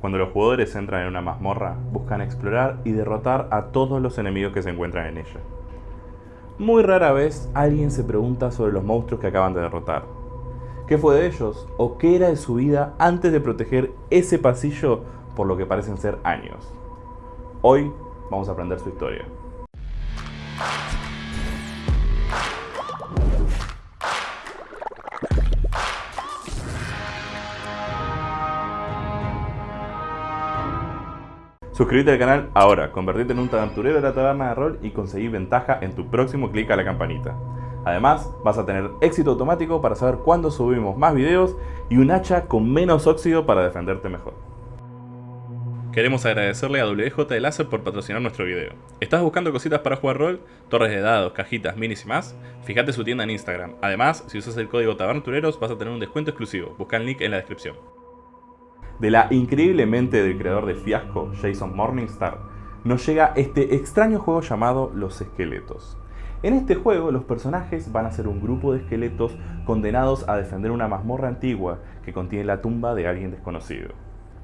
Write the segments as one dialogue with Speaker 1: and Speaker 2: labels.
Speaker 1: Cuando los jugadores entran en una mazmorra, buscan explorar y derrotar a todos los enemigos que se encuentran en ella. Muy rara vez alguien se pregunta sobre los monstruos que acaban de derrotar. ¿Qué fue de ellos? ¿O qué era de su vida antes de proteger ese pasillo por lo que parecen ser años? Hoy vamos a aprender su historia. Suscríbete al canal ahora, convertirte en un aventurero de la taberna de rol y conseguir ventaja en tu próximo clic a la campanita. Además, vas a tener éxito automático para saber cuándo subimos más videos y un hacha con menos óxido para defenderte mejor. Queremos agradecerle a WJ de Láser por patrocinar nuestro video. ¿Estás buscando cositas para jugar rol? Torres de dados, cajitas, minis y más? Fíjate su tienda en Instagram. Además, si usas el código TABERNATUREROS vas a tener un descuento exclusivo. Busca el link en la descripción. De la increíble mente del creador de Fiasco, Jason Morningstar, nos llega este extraño juego llamado Los Esqueletos. En este juego los personajes van a ser un grupo de esqueletos condenados a defender una mazmorra antigua que contiene la tumba de alguien desconocido.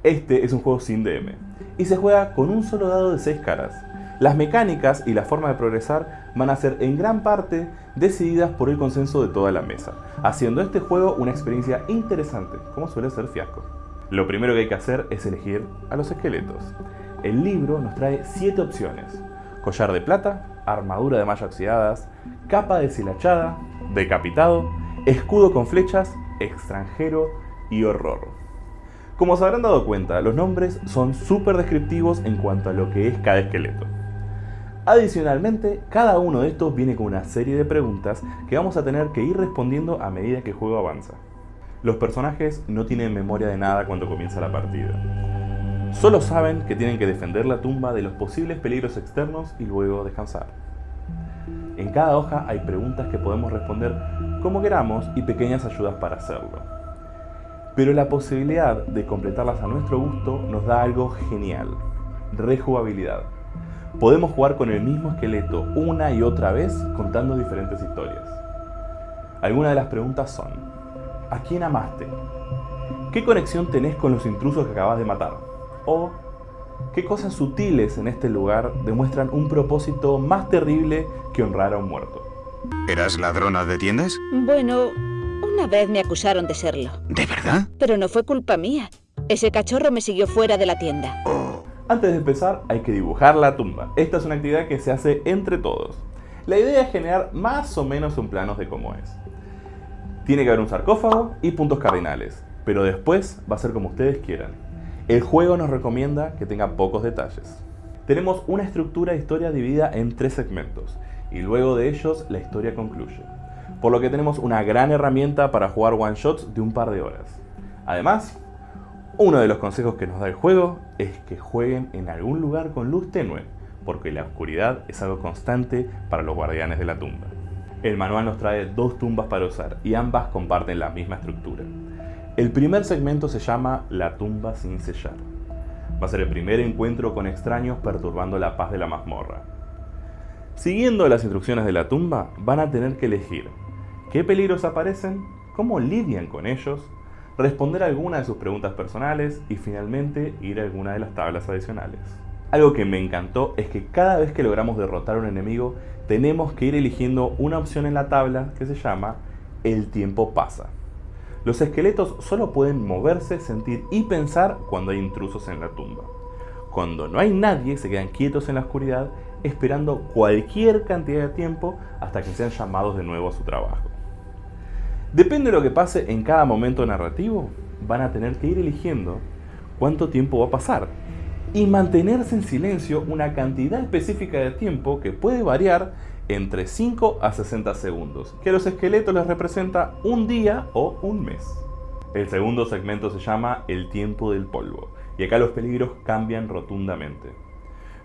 Speaker 1: Este es un juego sin DM y se juega con un solo dado de 6 caras. Las mecánicas y la forma de progresar van a ser en gran parte decididas por el consenso de toda la mesa, haciendo este juego una experiencia interesante, como suele ser Fiasco. Lo primero que hay que hacer es elegir a los esqueletos. El libro nos trae 7 opciones. Collar de plata, armadura de malla oxidadas, capa deshilachada, decapitado, escudo con flechas, extranjero y horror. Como se habrán dado cuenta, los nombres son súper descriptivos en cuanto a lo que es cada esqueleto. Adicionalmente, cada uno de estos viene con una serie de preguntas que vamos a tener que ir respondiendo a medida que el juego avanza. Los personajes no tienen memoria de nada cuando comienza la partida. Solo saben que tienen que defender la tumba de los posibles peligros externos y luego descansar. En cada hoja hay preguntas que podemos responder como queramos y pequeñas ayudas para hacerlo. Pero la posibilidad de completarlas a nuestro gusto nos da algo genial, rejugabilidad. Podemos jugar con el mismo esqueleto una y otra vez contando diferentes historias. Algunas de las preguntas son, ¿A quién amaste? ¿Qué conexión tenés con los intrusos que acabas de matar? ¿O qué cosas sutiles en este lugar demuestran un propósito más terrible que honrar a un muerto?
Speaker 2: ¿Eras ladrona de tiendas?
Speaker 3: Bueno, una vez me acusaron de serlo.
Speaker 2: ¿De verdad?
Speaker 3: Pero no fue culpa mía. Ese cachorro me siguió fuera de la tienda.
Speaker 1: Antes de empezar hay que dibujar la tumba. Esta es una actividad que se hace entre todos. La idea es generar más o menos un plano de cómo es. Tiene que haber un sarcófago y puntos cardinales, pero después va a ser como ustedes quieran. El juego nos recomienda que tenga pocos detalles. Tenemos una estructura de historia dividida en tres segmentos, y luego de ellos la historia concluye. Por lo que tenemos una gran herramienta para jugar one shots de un par de horas. Además, uno de los consejos que nos da el juego es que jueguen en algún lugar con luz tenue, porque la oscuridad es algo constante para los guardianes de la tumba. El manual nos trae dos tumbas para usar y ambas comparten la misma estructura. El primer segmento se llama La tumba sin sellar. Va a ser el primer encuentro con extraños perturbando la paz de la mazmorra. Siguiendo las instrucciones de la tumba, van a tener que elegir qué peligros aparecen, cómo lidian con ellos, responder alguna de sus preguntas personales y finalmente ir a alguna de las tablas adicionales. Algo que me encantó es que cada vez que logramos derrotar a un enemigo, tenemos que ir eligiendo una opción en la tabla que se llama El tiempo pasa. Los esqueletos solo pueden moverse, sentir y pensar cuando hay intrusos en la tumba. Cuando no hay nadie, se quedan quietos en la oscuridad, esperando cualquier cantidad de tiempo hasta que sean llamados de nuevo a su trabajo. Depende de lo que pase en cada momento narrativo, van a tener que ir eligiendo cuánto tiempo va a pasar y mantenerse en silencio una cantidad específica de tiempo que puede variar entre 5 a 60 segundos, que a los esqueletos les representa un día o un mes. El segundo segmento se llama el tiempo del polvo, y acá los peligros cambian rotundamente.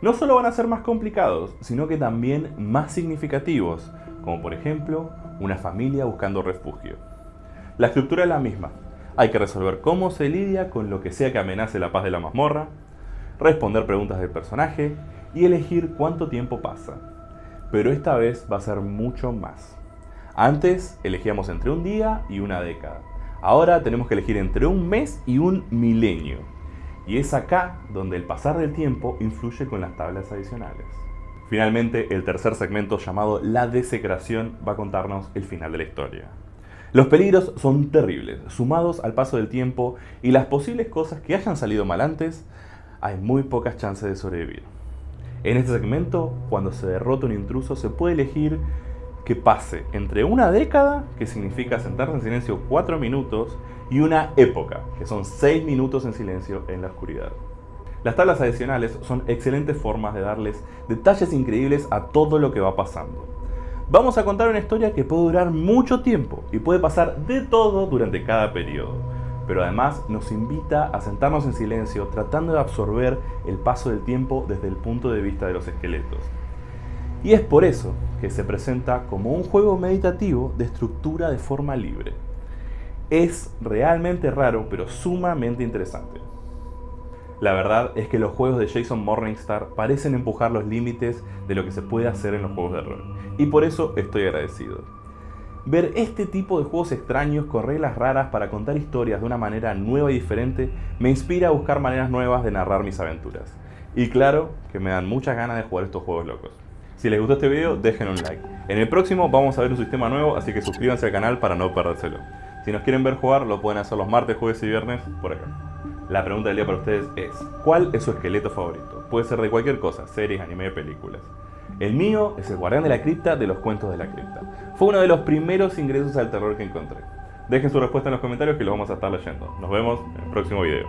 Speaker 1: No solo van a ser más complicados, sino que también más significativos, como por ejemplo una familia buscando refugio. La estructura es la misma, hay que resolver cómo se lidia con lo que sea que amenace la paz de la mazmorra, responder preguntas del personaje y elegir cuánto tiempo pasa. Pero esta vez va a ser mucho más. Antes elegíamos entre un día y una década. Ahora tenemos que elegir entre un mes y un milenio. Y es acá donde el pasar del tiempo influye con las tablas adicionales. Finalmente, el tercer segmento llamado La desecración va a contarnos el final de la historia. Los peligros son terribles, sumados al paso del tiempo y las posibles cosas que hayan salido mal antes, hay muy pocas chances de sobrevivir. En este segmento, cuando se derrota un intruso, se puede elegir que pase entre una década, que significa sentarse en silencio 4 minutos, y una época, que son 6 minutos en silencio en la oscuridad. Las tablas adicionales son excelentes formas de darles detalles increíbles a todo lo que va pasando. Vamos a contar una historia que puede durar mucho tiempo y puede pasar de todo durante cada periodo, pero además nos invita a sentarnos en silencio tratando de absorber el paso del tiempo desde el punto de vista de los esqueletos. Y es por eso que se presenta como un juego meditativo de estructura de forma libre. Es realmente raro, pero sumamente interesante. La verdad es que los juegos de Jason Morningstar parecen empujar los límites de lo que se puede hacer en los juegos de rol, y por eso estoy agradecido. Ver este tipo de juegos extraños con reglas raras para contar historias de una manera nueva y diferente me inspira a buscar maneras nuevas de narrar mis aventuras. Y claro que me dan muchas ganas de jugar estos juegos locos. Si les gustó este video, dejen un like. En el próximo vamos a ver un sistema nuevo, así que suscríbanse al canal para no perdérselo. Si nos quieren ver jugar, lo pueden hacer los martes, jueves y viernes por acá. La pregunta del día para ustedes es, ¿cuál es su esqueleto favorito? Puede ser de cualquier cosa, series, anime, películas. El mío es el guardián de la cripta de los cuentos de la cripta. Fue uno de los primeros ingresos al terror que encontré. Dejen su respuesta en los comentarios que lo vamos a estar leyendo. Nos vemos en el próximo video.